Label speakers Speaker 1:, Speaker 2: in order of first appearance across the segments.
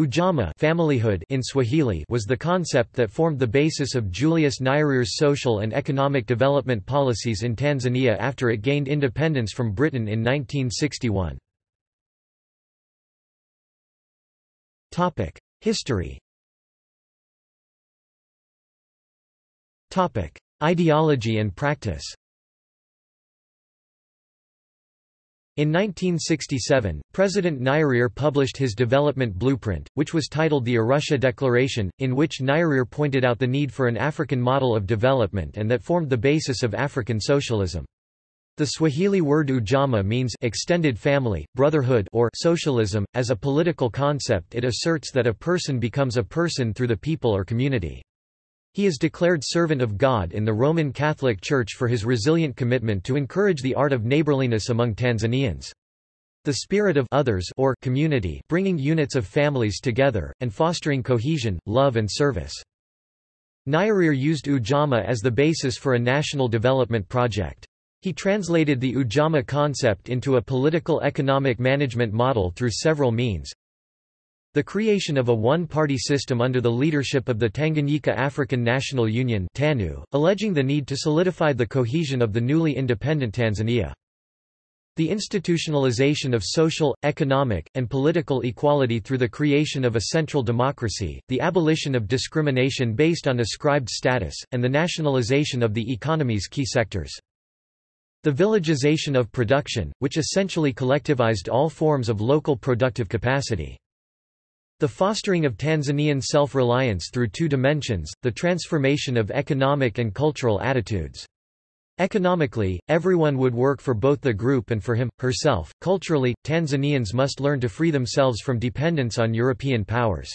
Speaker 1: Ujamaa familyhood in Swahili was the concept that formed the basis of Julius Nyerere's social and economic development policies in Tanzania after it gained independence from Britain in 1961. History Ideology and practice In 1967, President Nyerere published his development blueprint, which was titled the Arusha Declaration, in which Nyerere pointed out the need for an African model of development and that formed the basis of African socialism. The Swahili word ujamaa means extended family, brotherhood or socialism. As a political concept it asserts that a person becomes a person through the people or community. He is declared servant of God in the Roman Catholic Church for his resilient commitment to encourage the art of neighborliness among Tanzanians. The spirit of others or community bringing units of families together, and fostering cohesion, love and service. Nyerere used Ujamaa as the basis for a national development project. He translated the Ujamaa concept into a political economic management model through several means, the creation of a one-party system under the leadership of the Tanganyika African National Union TANU, alleging the need to solidify the cohesion of the newly independent Tanzania. The institutionalization of social, economic, and political equality through the creation of a central democracy, the abolition of discrimination based on ascribed status, and the nationalization of the economy's key sectors. The villagization of production, which essentially collectivized all forms of local productive capacity. The fostering of Tanzanian self-reliance through two dimensions, the transformation of economic and cultural attitudes. Economically, everyone would work for both the group and for him, herself. Culturally, Tanzanians must learn to free themselves from dependence on European powers.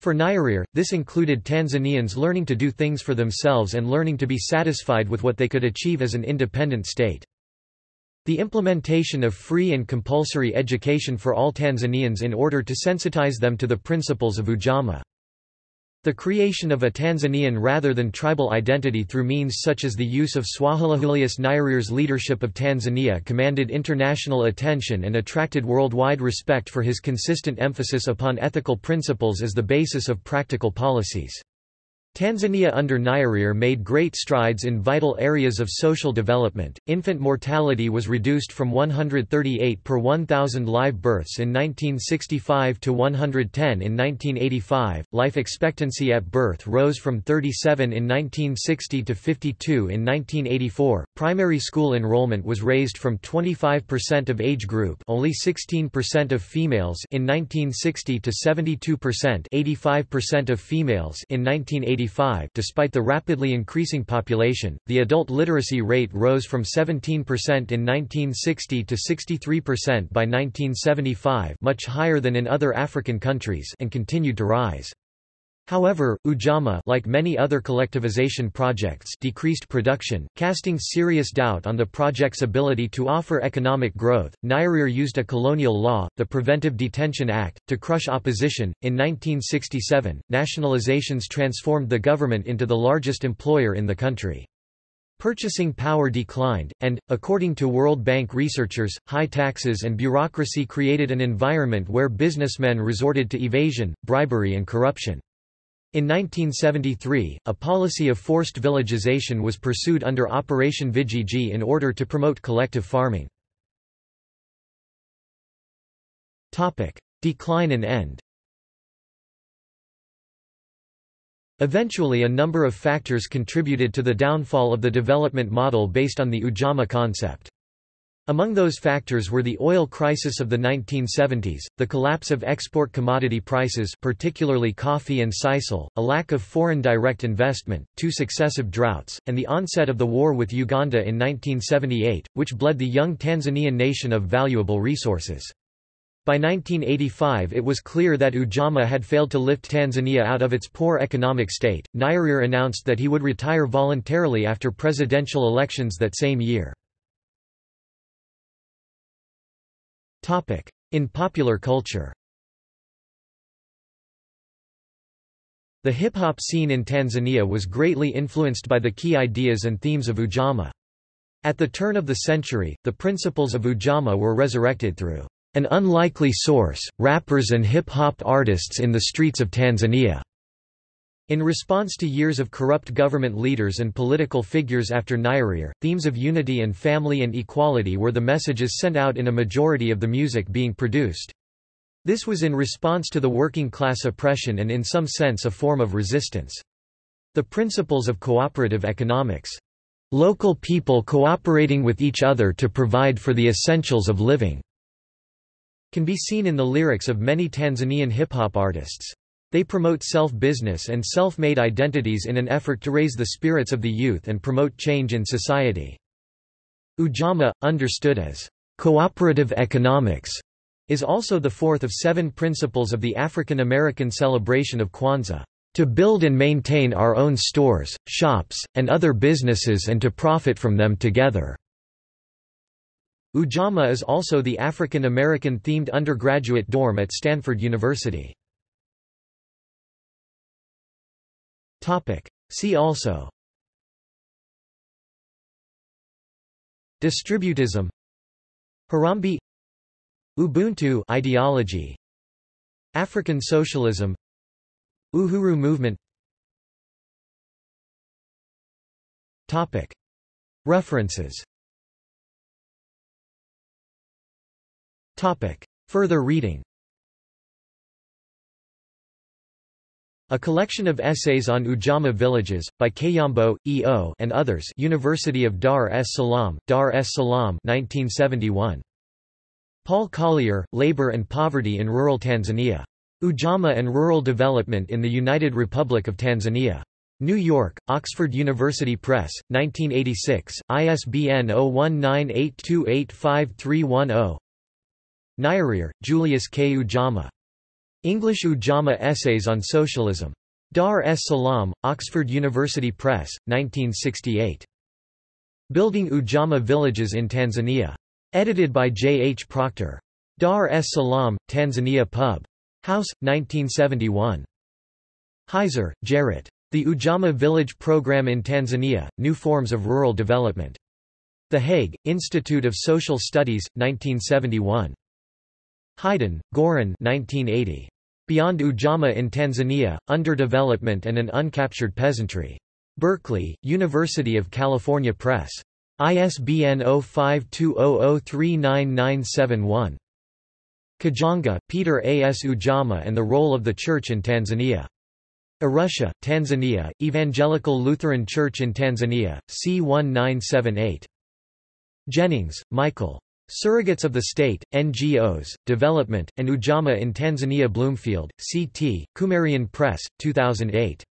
Speaker 1: For Nyerere, this included Tanzanians learning to do things for themselves and learning to be satisfied with what they could achieve as an independent state. The implementation of free and compulsory education for all Tanzanians in order to sensitize them to the principles of Ujamaa. The creation of a Tanzanian rather than tribal identity through means such as the use of Swahili. Julius Nyerere's leadership of Tanzania commanded international attention and attracted worldwide respect for his consistent emphasis upon ethical principles as the basis of practical policies. Tanzania under Nyerere made great strides in vital areas of social development. Infant mortality was reduced from 138 per 1,000 live births in 1965 to 110 in 1985. Life expectancy at birth rose from 37 in 1960 to 52 in 1984. Primary school enrollment was raised from 25% of age group, only 16% of females in 1960 to 72%, 85% of females in 1980 despite the rapidly increasing population, the adult literacy rate rose from 17% in 1960 to 63% by 1975 much higher than in other African countries and continued to rise. However, Ujamaa like many other collectivization projects decreased production, casting serious doubt on the project's ability to offer economic growth. Nyerere used a colonial law, the Preventive Detention Act, to crush opposition. In 1967, nationalizations transformed the government into the largest employer in the country. Purchasing power declined, and, according to World Bank researchers, high taxes and bureaucracy created an environment where businessmen resorted to evasion, bribery and corruption. In 1973, a policy of forced villagization was pursued under Operation Vijiji in order to promote collective farming. Decline and end Eventually a number of factors contributed to the downfall of the development model based on the Ujamaa concept. Among those factors were the oil crisis of the 1970s, the collapse of export commodity prices particularly coffee and sisal, a lack of foreign direct investment, two successive droughts, and the onset of the war with Uganda in 1978, which bled the young Tanzanian nation of valuable resources. By 1985 it was clear that Ujamaa had failed to lift Tanzania out of its poor economic state. Nyerere announced that he would retire voluntarily after presidential elections that same year. In popular culture The hip-hop scene in Tanzania was greatly influenced by the key ideas and themes of Ujamaa. At the turn of the century, the principles of Ujamaa were resurrected through An unlikely source, rappers and hip-hop artists in the streets of Tanzania. In response to years of corrupt government leaders and political figures after Nyerere, themes of unity and family and equality were the messages sent out in a majority of the music being produced. This was in response to the working class oppression and in some sense a form of resistance. The principles of cooperative economics. Local people cooperating with each other to provide for the essentials of living can be seen in the lyrics of many Tanzanian hip-hop artists. They promote self-business and self-made identities in an effort to raise the spirits of the youth and promote change in society. Ujamaa, understood as cooperative economics, is also the fourth of seven principles of the African American celebration of Kwanzaa, to build and maintain our own stores, shops, and other businesses and to profit from them together. Ujamaa is also the African American themed undergraduate dorm at Stanford University. Topic. See also. Distributism. Harambe. Ubuntu ideology. African socialism. Uhuru movement. Topic. References. Topic. Further reading A collection of essays on Ujamaa villages, by Kayombo, E. O. and others University of Dar es Salaam, Dar es Salaam 1971. Paul Collier, Labor and Poverty in Rural Tanzania. Ujamaa and Rural Development in the United Republic of Tanzania. New York, Oxford University Press, 1986, ISBN 0198285310 Nyerere, Julius K. Ujamaa. English Ujamaa Essays on Socialism. Dar es Salaam, Oxford University Press, 1968. Building Ujamaa Villages in Tanzania. Edited by J. H. Proctor. Dar es Salaam, Tanzania Pub. House, 1971. Huizer, Gerrit. The Ujamaa Village Program in Tanzania, New Forms of Rural Development. The Hague, Institute of Social Studies, 1971. Hyden, Goran 1980. Beyond Ujamaa in Tanzania, Underdevelopment and an Uncaptured Peasantry. Berkeley, University of California Press. ISBN 0520039971. Kajanga, Peter A. S. Ujamaa and the Role of the Church in Tanzania. Arusha, Tanzania, Evangelical Lutheran Church in Tanzania, C1978. Jennings, Michael. Surrogates of the State, NGOs, Development, and Ujamaa in Tanzania Bloomfield, C.T., Kumarian Press, 2008.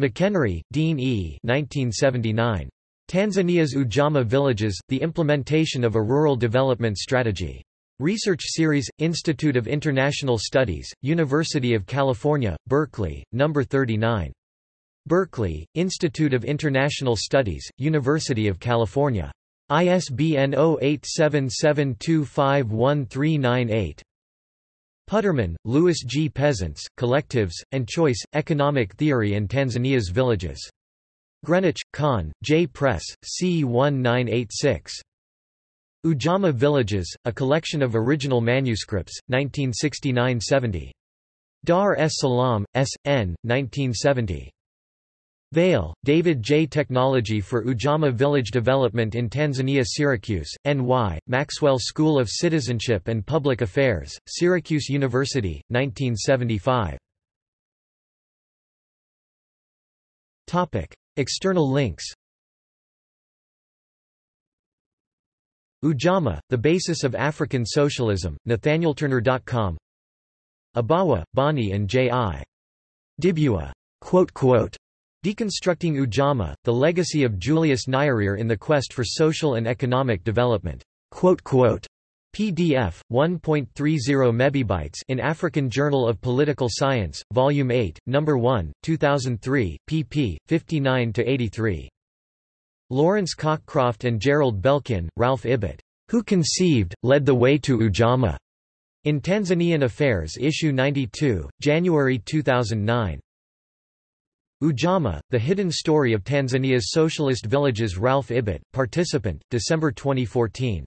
Speaker 1: McHenry, Dean E. 1979. Tanzania's Ujamaa Villages, The Implementation of a Rural Development Strategy. Research Series, Institute of International Studies, University of California, Berkeley, No. 39. Berkeley, Institute of International Studies, University of California. ISBN 0877251398. Putterman, Louis G. Peasants, Collectives, and Choice, Economic Theory and Tanzania's Villages. Greenwich, Kahn, J. Press, C. 1986. Ujamaa Villages, A Collection of Original Manuscripts, 1969–70. Dar es Salaam, S. N., 1970. Vail, David J. Technology for Ujamaa Village Development in Tanzania Syracuse, NY, Maxwell School of Citizenship and Public Affairs, Syracuse University, 1975. External links Ujamaa, The Basis of African Socialism, nathanielturner.com Abawa, Bonnie and J. I. Dibua. Deconstructing Ujamaa, The Legacy of Julius Nyerere in the Quest for Social and Economic Development. PDF 1.30 mebibytes in African Journal of Political Science, Volume 8, Number 1, 2003, pp. 59 83. Lawrence Cockcroft and Gerald Belkin, Ralph Ibbott. Who conceived, led the way to Ujamaa? In Tanzanian Affairs Issue 92, January 2009. Ujamaa, The Hidden Story of Tanzania's Socialist Villages Ralph Ibbott, Participant, December 2014.